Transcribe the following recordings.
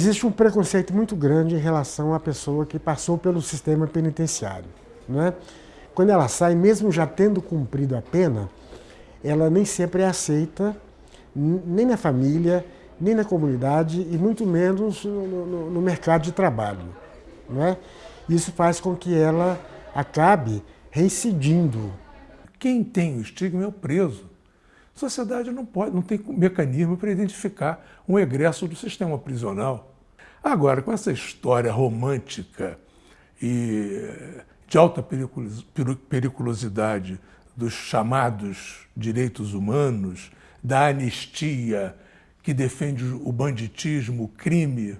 Existe um preconceito muito grande em relação à pessoa que passou pelo sistema penitenciário. Não é? Quando ela sai, mesmo já tendo cumprido a pena, ela nem sempre é aceita, nem na família, nem na comunidade e muito menos no, no, no mercado de trabalho. Não é? Isso faz com que ela acabe reincidindo. Quem tem o estigma é o preso. A sociedade não, pode, não tem mecanismo para identificar um egresso do sistema prisional. Agora, com essa história romântica e de alta periculosidade dos chamados direitos humanos, da anistia que defende o banditismo, o crime,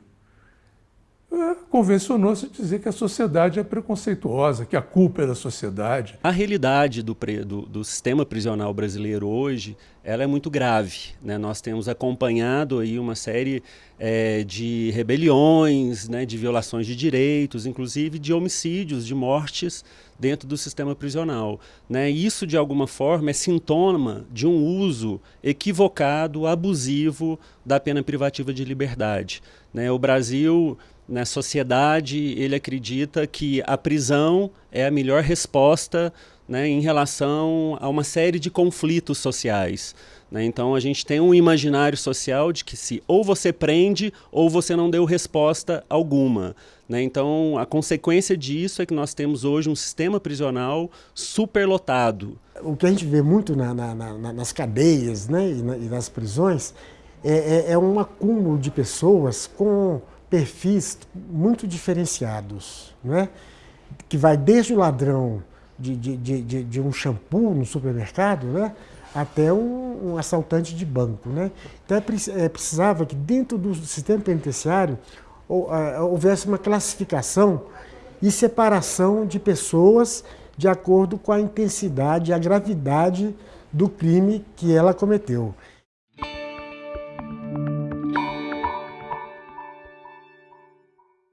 convencionou-se dizer que a sociedade é preconceituosa, que a culpa é da sociedade. A realidade do, do, do sistema prisional brasileiro hoje ela é muito grave. Né? Nós temos acompanhado aí uma série é, de rebeliões, né, de violações de direitos, inclusive de homicídios, de mortes dentro do sistema prisional. Né? Isso, de alguma forma, é sintoma de um uso equivocado, abusivo da pena privativa de liberdade. Né? O Brasil na sociedade, ele acredita que a prisão é a melhor resposta né, em relação a uma série de conflitos sociais. Né? Então a gente tem um imaginário social de que se ou você prende ou você não deu resposta alguma. Né? Então a consequência disso é que nós temos hoje um sistema prisional superlotado. O que a gente vê muito na, na, na, nas cadeias né, e, nas prisões é, é, é um acúmulo de pessoas com perfis muito diferenciados, né? que vai desde o ladrão de, de, de, de um shampoo no supermercado né? até um, um, assaltante de banco. Né? Então é, é, precisava que dentro do sistema penitenciário houvesse uma classificação e separação de pessoas de acordo com a intensidade e a gravidade do crime que ela cometeu.